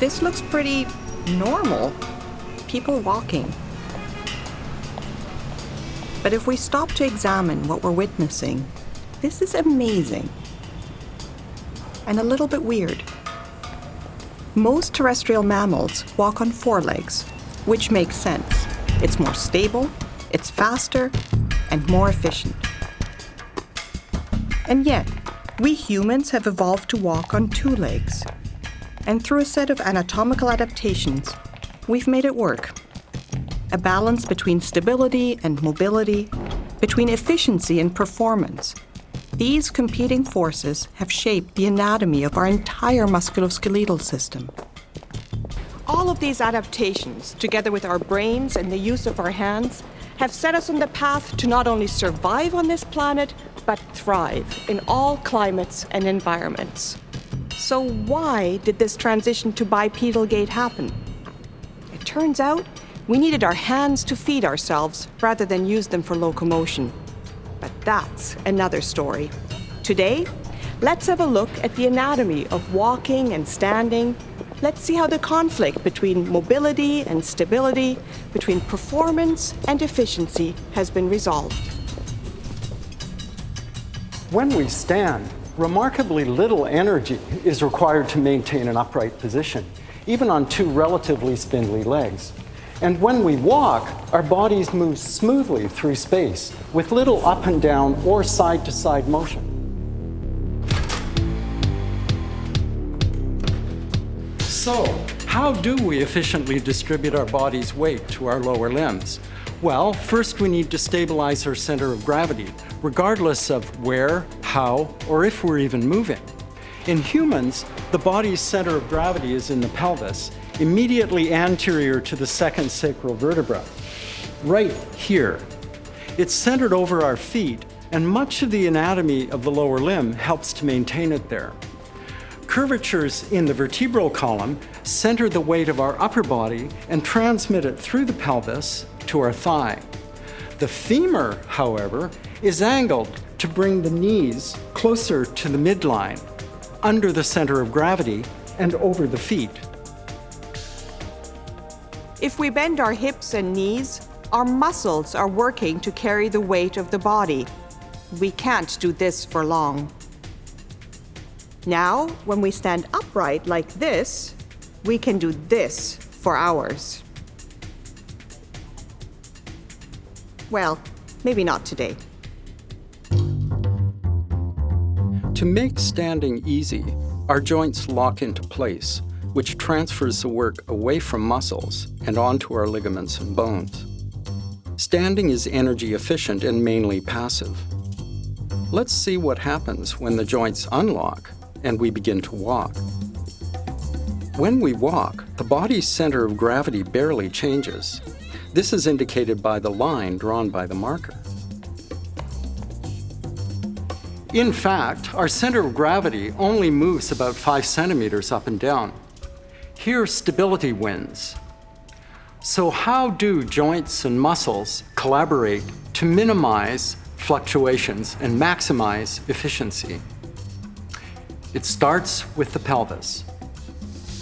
this looks pretty normal. People walking. But if we stop to examine what we're witnessing, this is amazing. And a little bit weird. Most terrestrial mammals walk on four legs, which makes sense. It's more stable, it's faster, and more efficient. And yet, we humans have evolved to walk on two legs. And through a set of anatomical adaptations, we've made it work a balance between stability and mobility, between efficiency and performance. These competing forces have shaped the anatomy of our entire musculoskeletal system. All of these adaptations, together with our brains and the use of our hands, have set us on the path to not only survive on this planet, but thrive in all climates and environments. So why did this transition to bipedal gait happen? It turns out we needed our hands to feed ourselves rather than use them for locomotion. But that's another story. Today, let's have a look at the anatomy of walking and standing. Let's see how the conflict between mobility and stability, between performance and efficiency has been resolved. When we stand, remarkably little energy is required to maintain an upright position, even on two relatively spindly legs. And when we walk, our bodies move smoothly through space with little up and down or side to side motion. So, how do we efficiently distribute our body's weight to our lower limbs? Well, first we need to stabilize our center of gravity, regardless of where, how, or if we're even moving. In humans, the body's center of gravity is in the pelvis, immediately anterior to the second sacral vertebra, right here. It's centered over our feet, and much of the anatomy of the lower limb helps to maintain it there. Curvatures in the vertebral column center the weight of our upper body and transmit it through the pelvis to our thigh. The femur, however, is angled to bring the knees closer to the midline, under the center of gravity and over the feet. If we bend our hips and knees, our muscles are working to carry the weight of the body. We can't do this for long. Now, when we stand upright like this, we can do this for hours. Well, maybe not today. To make standing easy, our joints lock into place which transfers the work away from muscles and onto our ligaments and bones. Standing is energy efficient and mainly passive. Let's see what happens when the joints unlock and we begin to walk. When we walk, the body's center of gravity barely changes. This is indicated by the line drawn by the marker. In fact, our center of gravity only moves about 5 centimeters up and down. Here, stability wins. So how do joints and muscles collaborate to minimize fluctuations and maximize efficiency? It starts with the pelvis.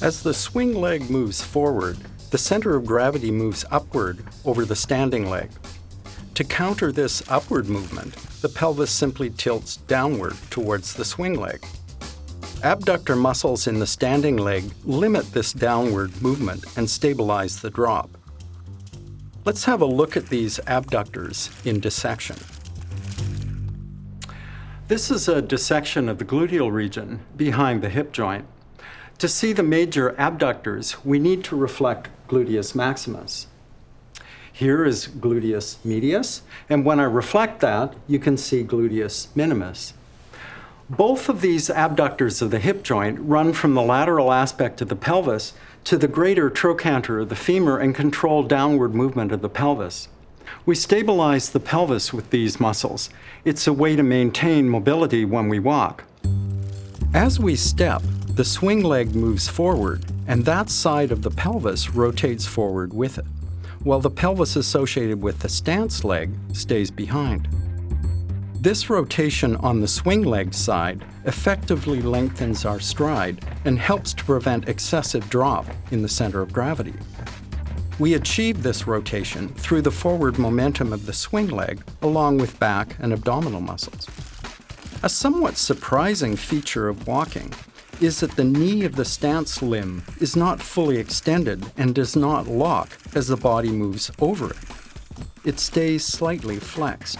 As the swing leg moves forward, the center of gravity moves upward over the standing leg. To counter this upward movement, the pelvis simply tilts downward towards the swing leg. Abductor muscles in the standing leg limit this downward movement and stabilize the drop. Let's have a look at these abductors in dissection. This is a dissection of the gluteal region behind the hip joint. To see the major abductors, we need to reflect gluteus maximus. Here is gluteus medius, and when I reflect that, you can see gluteus minimus. Both of these abductors of the hip joint run from the lateral aspect of the pelvis to the greater trochanter of the femur and control downward movement of the pelvis. We stabilize the pelvis with these muscles. It's a way to maintain mobility when we walk. As we step, the swing leg moves forward, and that side of the pelvis rotates forward with it, while the pelvis associated with the stance leg stays behind. This rotation on the swing leg side effectively lengthens our stride and helps to prevent excessive drop in the center of gravity. We achieve this rotation through the forward momentum of the swing leg along with back and abdominal muscles. A somewhat surprising feature of walking is that the knee of the stance limb is not fully extended and does not lock as the body moves over it. It stays slightly flexed.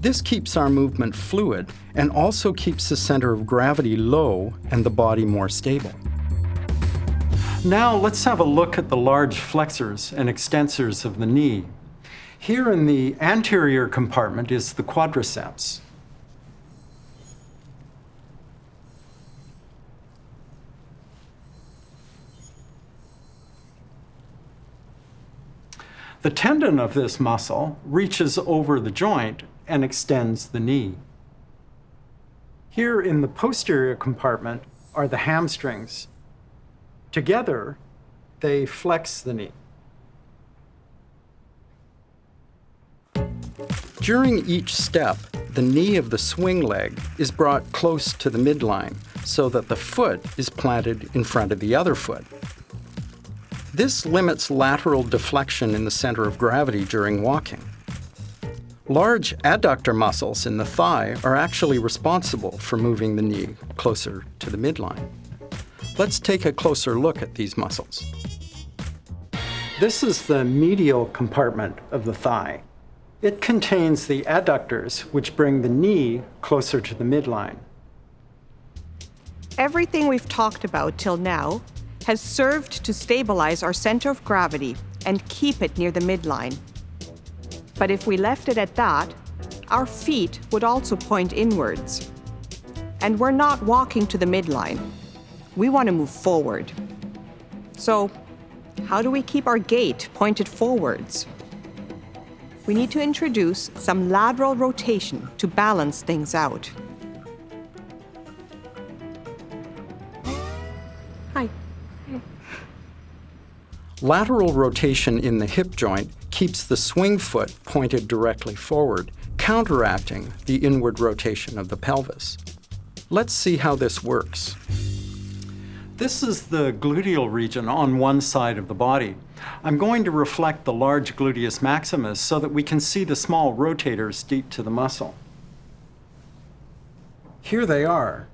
This keeps our movement fluid and also keeps the center of gravity low and the body more stable. Now let's have a look at the large flexors and extensors of the knee. Here in the anterior compartment is the quadriceps. The tendon of this muscle reaches over the joint and extends the knee. Here in the posterior compartment are the hamstrings. Together, they flex the knee. During each step, the knee of the swing leg is brought close to the midline so that the foot is planted in front of the other foot. This limits lateral deflection in the center of gravity during walking. Large adductor muscles in the thigh are actually responsible for moving the knee closer to the midline. Let's take a closer look at these muscles. This is the medial compartment of the thigh. It contains the adductors, which bring the knee closer to the midline. Everything we've talked about till now has served to stabilize our center of gravity and keep it near the midline. But if we left it at that, our feet would also point inwards. And we're not walking to the midline. We want to move forward. So, how do we keep our gait pointed forwards? We need to introduce some lateral rotation to balance things out. Lateral rotation in the hip joint keeps the swing foot pointed directly forward, counteracting the inward rotation of the pelvis. Let's see how this works. This is the gluteal region on one side of the body. I'm going to reflect the large gluteus maximus so that we can see the small rotators deep to the muscle. Here they are.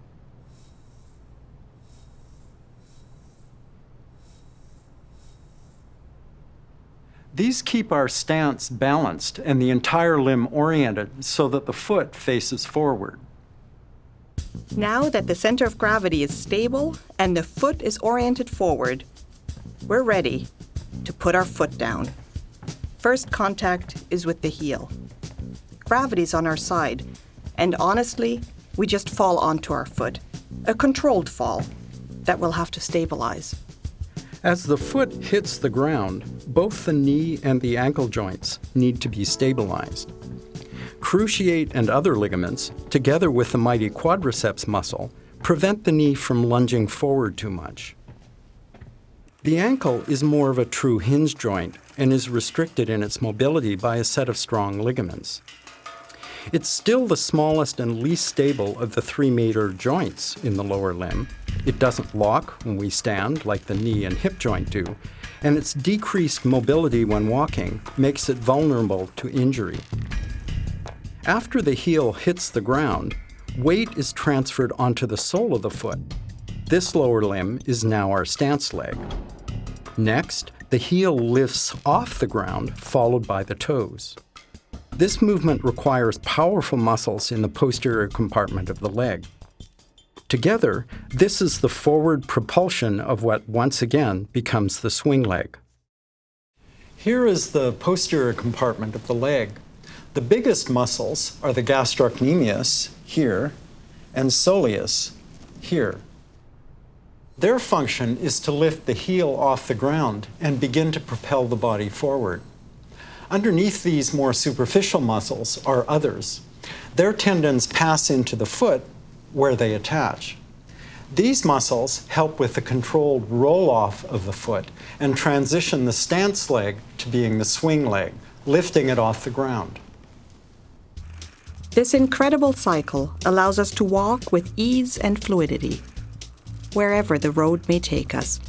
These keep our stance balanced and the entire limb oriented so that the foot faces forward. Now that the center of gravity is stable and the foot is oriented forward, we're ready to put our foot down. First contact is with the heel. Gravity's on our side, and honestly, we just fall onto our foot. A controlled fall that we'll have to stabilize. As the foot hits the ground, both the knee and the ankle joints need to be stabilized. Cruciate and other ligaments, together with the mighty quadriceps muscle, prevent the knee from lunging forward too much. The ankle is more of a true hinge joint and is restricted in its mobility by a set of strong ligaments. It's still the smallest and least stable of the three major joints in the lower limb. It doesn't lock when we stand like the knee and hip joint do, and its decreased mobility when walking makes it vulnerable to injury. After the heel hits the ground, weight is transferred onto the sole of the foot. This lower limb is now our stance leg. Next, the heel lifts off the ground, followed by the toes. This movement requires powerful muscles in the posterior compartment of the leg. Together, this is the forward propulsion of what once again becomes the swing leg. Here is the posterior compartment of the leg. The biggest muscles are the gastrocnemius, here, and soleus, here. Their function is to lift the heel off the ground and begin to propel the body forward. Underneath these more superficial muscles are others. Their tendons pass into the foot where they attach. These muscles help with the controlled roll off of the foot and transition the stance leg to being the swing leg, lifting it off the ground. This incredible cycle allows us to walk with ease and fluidity, wherever the road may take us.